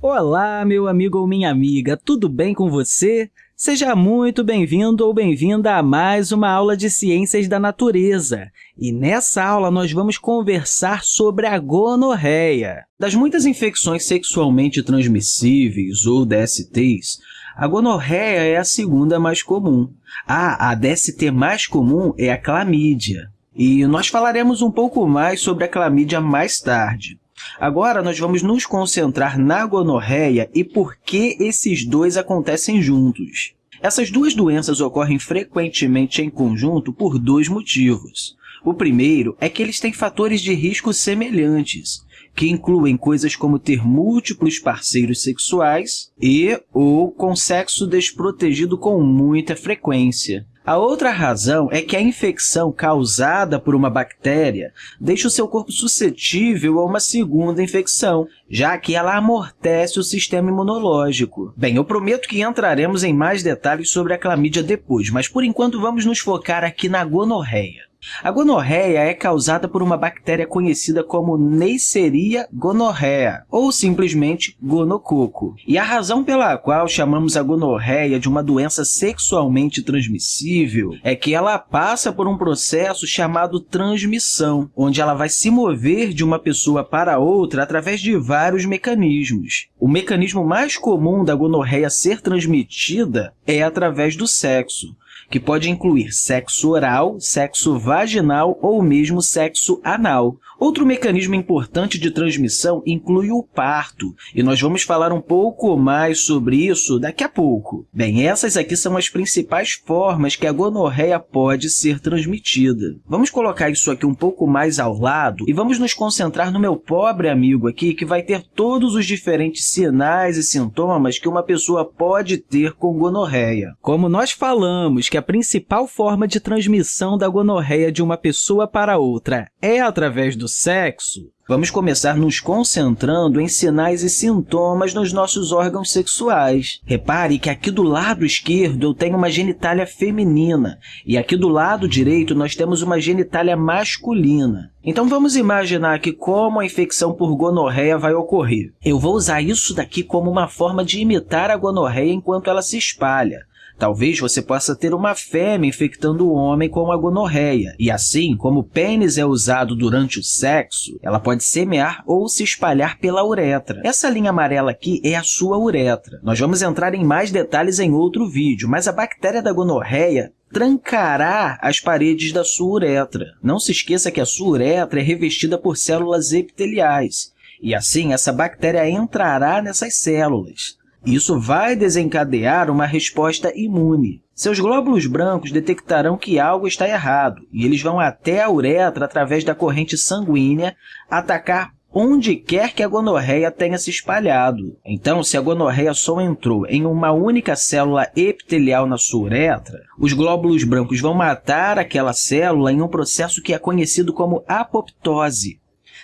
Olá, meu amigo ou minha amiga, tudo bem com você? Seja muito bem-vindo ou bem-vinda a mais uma aula de Ciências da Natureza. E nessa aula, nós vamos conversar sobre a gonorreia. Das muitas infecções sexualmente transmissíveis, ou DSTs, a gonorreia é a segunda mais comum. Ah, a DST mais comum é a clamídia. E nós falaremos um pouco mais sobre a clamídia mais tarde. Agora, nós vamos nos concentrar na gonorreia e por que esses dois acontecem juntos. Essas duas doenças ocorrem frequentemente em conjunto por dois motivos. O primeiro é que eles têm fatores de risco semelhantes, que incluem coisas como ter múltiplos parceiros sexuais e ou com sexo desprotegido com muita frequência. A outra razão é que a infecção causada por uma bactéria deixa o seu corpo suscetível a uma segunda infecção, já que ela amortece o sistema imunológico. Bem, eu prometo que entraremos em mais detalhes sobre a clamídia depois, mas por enquanto vamos nos focar aqui na gonorreia. A gonorreia é causada por uma bactéria conhecida como Neisseria gonorrhea, ou simplesmente gonococo. E a razão pela qual chamamos a gonorreia de uma doença sexualmente transmissível é que ela passa por um processo chamado transmissão, onde ela vai se mover de uma pessoa para outra através de vários mecanismos. O mecanismo mais comum da gonorreia ser transmitida é através do sexo que pode incluir sexo oral, sexo vaginal ou mesmo sexo anal. Outro mecanismo importante de transmissão inclui o parto, e nós vamos falar um pouco mais sobre isso daqui a pouco. Bem, essas aqui são as principais formas que a gonorreia pode ser transmitida. Vamos colocar isso aqui um pouco mais ao lado e vamos nos concentrar no meu pobre amigo aqui, que vai ter todos os diferentes sinais e sintomas que uma pessoa pode ter com gonorreia. Como nós falamos a principal forma de transmissão da gonorreia de uma pessoa para outra é através do sexo, vamos começar nos concentrando em sinais e sintomas nos nossos órgãos sexuais. Repare que aqui do lado esquerdo eu tenho uma genitália feminina e aqui do lado direito nós temos uma genitália masculina. Então, vamos imaginar aqui como a infecção por gonorreia vai ocorrer. Eu vou usar isso daqui como uma forma de imitar a gonorreia enquanto ela se espalha. Talvez você possa ter uma fêmea infectando o homem com a gonorreia, e assim, como o pênis é usado durante o sexo, ela pode semear ou se espalhar pela uretra. Essa linha amarela aqui é a sua uretra. Nós vamos entrar em mais detalhes em outro vídeo, mas a bactéria da gonorreia trancará as paredes da sua uretra. Não se esqueça que a sua uretra é revestida por células epiteliais, e assim essa bactéria entrará nessas células. Isso vai desencadear uma resposta imune. Seus glóbulos brancos detectarão que algo está errado e eles vão até a uretra através da corrente sanguínea atacar onde quer que a gonorreia tenha se espalhado. Então, se a gonorreia só entrou em uma única célula epitelial na sua uretra, os glóbulos brancos vão matar aquela célula em um processo que é conhecido como apoptose.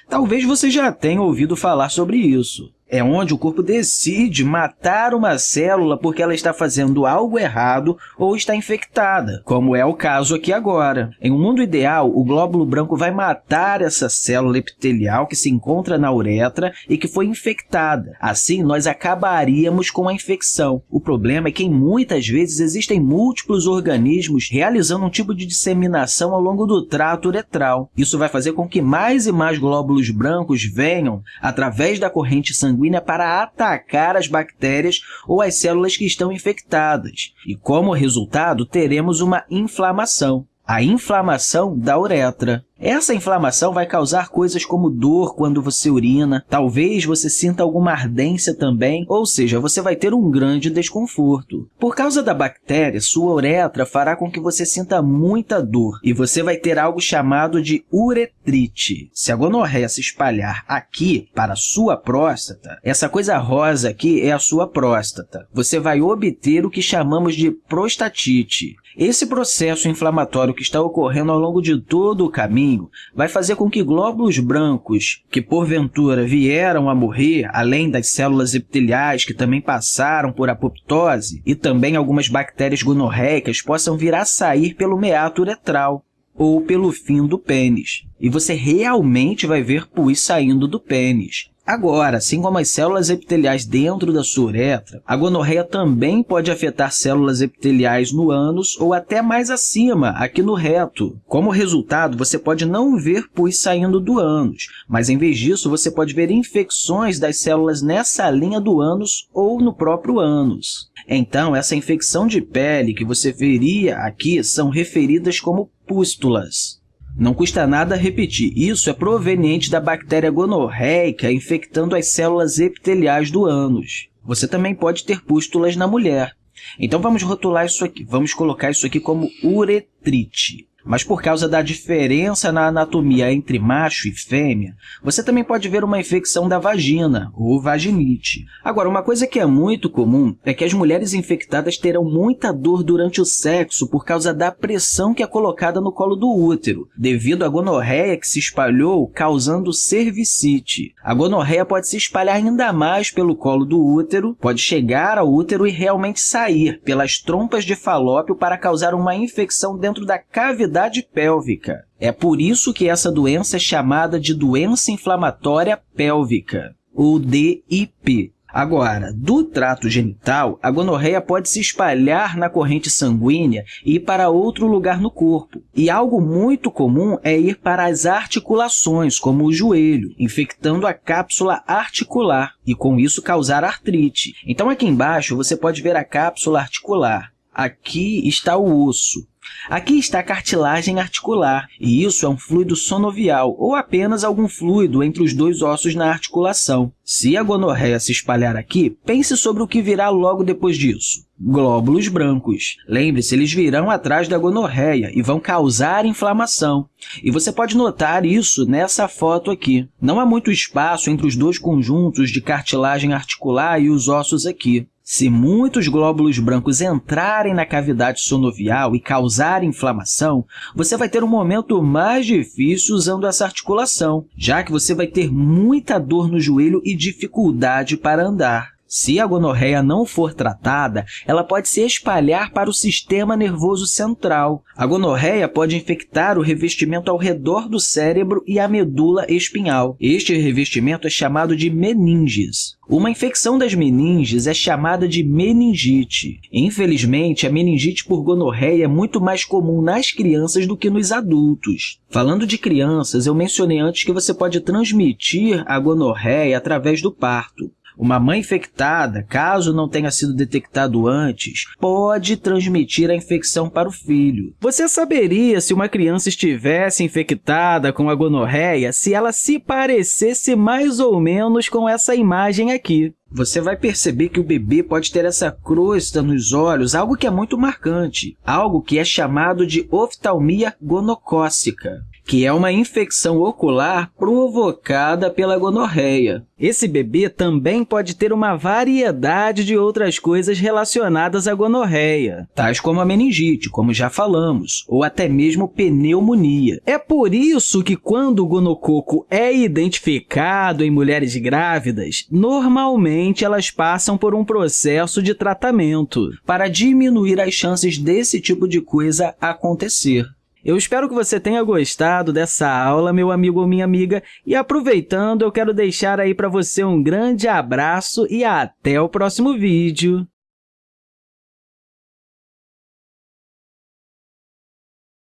Talvez você já tenha ouvido falar sobre isso é onde o corpo decide matar uma célula porque ela está fazendo algo errado ou está infectada, como é o caso aqui agora. Em um mundo ideal, o glóbulo branco vai matar essa célula epitelial que se encontra na uretra e que foi infectada. Assim, nós acabaríamos com a infecção. O problema é que, muitas vezes, existem múltiplos organismos realizando um tipo de disseminação ao longo do trato uretral. Isso vai fazer com que mais e mais glóbulos brancos venham, através da corrente sanguínea, sanguínea para atacar as bactérias ou as células que estão infectadas. E, como resultado, teremos uma inflamação, a inflamação da uretra. Essa inflamação vai causar coisas como dor quando você urina, talvez você sinta alguma ardência também, ou seja, você vai ter um grande desconforto. Por causa da bactéria, sua uretra fará com que você sinta muita dor e você vai ter algo chamado de uretrite. Se a gonorreia se espalhar aqui para a sua próstata, essa coisa rosa aqui é a sua próstata. Você vai obter o que chamamos de prostatite. Esse processo inflamatório que está ocorrendo ao longo de todo o caminho vai fazer com que glóbulos brancos que, porventura, vieram a morrer, além das células epiteliais que também passaram por apoptose, e também algumas bactérias gonorreicas possam vir a sair pelo meato uretral ou pelo fim do pênis. E você realmente vai ver pus saindo do pênis. Agora, assim como as células epiteliais dentro da sua uretra, a gonorreia também pode afetar células epiteliais no ânus ou até mais acima, aqui no reto. Como resultado, você pode não ver pus saindo do ânus, mas em vez disso, você pode ver infecções das células nessa linha do ânus ou no próprio ânus. Então, essa infecção de pele que você veria aqui são referidas como pústulas. Não custa nada repetir, isso é proveniente da bactéria gonorreica infectando as células epiteliais do ânus. Você também pode ter pústulas na mulher. Então, vamos rotular isso aqui. Vamos colocar isso aqui como uretrite. Mas por causa da diferença na anatomia entre macho e fêmea, você também pode ver uma infecção da vagina, ou vaginite. Agora, uma coisa que é muito comum é que as mulheres infectadas terão muita dor durante o sexo por causa da pressão que é colocada no colo do útero, devido à gonorreia que se espalhou, causando cervicite. A gonorreia pode se espalhar ainda mais pelo colo do útero, pode chegar ao útero e realmente sair pelas trompas de falópio para causar uma infecção dentro da cavidade cavidade pélvica. É por isso que essa doença é chamada de doença inflamatória pélvica, ou DIP. Agora, do trato genital, a gonorreia pode se espalhar na corrente sanguínea e ir para outro lugar no corpo. E algo muito comum é ir para as articulações, como o joelho, infectando a cápsula articular e, com isso, causar artrite. Então, aqui embaixo, você pode ver a cápsula articular. Aqui está o osso. Aqui está a cartilagem articular, e isso é um fluido sonovial, ou apenas algum fluido entre os dois ossos na articulação. Se a gonorreia se espalhar aqui, pense sobre o que virá logo depois disso. Glóbulos brancos. Lembre-se, eles virão atrás da gonorreia e vão causar inflamação. E você pode notar isso nessa foto aqui. Não há muito espaço entre os dois conjuntos de cartilagem articular e os ossos aqui. Se muitos glóbulos brancos entrarem na cavidade sonovial e causarem inflamação, você vai ter um momento mais difícil usando essa articulação, já que você vai ter muita dor no joelho e dificuldade para andar. Se a gonorreia não for tratada, ela pode se espalhar para o sistema nervoso central. A gonorreia pode infectar o revestimento ao redor do cérebro e a medula espinhal. Este revestimento é chamado de meninges. Uma infecção das meninges é chamada de meningite. Infelizmente, a meningite por gonorreia é muito mais comum nas crianças do que nos adultos. Falando de crianças, eu mencionei antes que você pode transmitir a gonorreia através do parto. Uma mãe infectada, caso não tenha sido detectado antes, pode transmitir a infecção para o filho. Você saberia se uma criança estivesse infectada com a gonorreia se ela se parecesse mais ou menos com essa imagem aqui você vai perceber que o bebê pode ter essa crosta nos olhos, algo que é muito marcante, algo que é chamado de oftalmia gonocócica que é uma infecção ocular provocada pela gonorreia. Esse bebê também pode ter uma variedade de outras coisas relacionadas à gonorreia, tais como a meningite, como já falamos, ou até mesmo pneumonia. É por isso que, quando o gonococo é identificado em mulheres grávidas, normalmente elas passam por um processo de tratamento para diminuir as chances desse tipo de coisa acontecer. Eu espero que você tenha gostado dessa aula, meu amigo ou minha amiga, e aproveitando, eu quero deixar aí para você um grande abraço e até o próximo vídeo!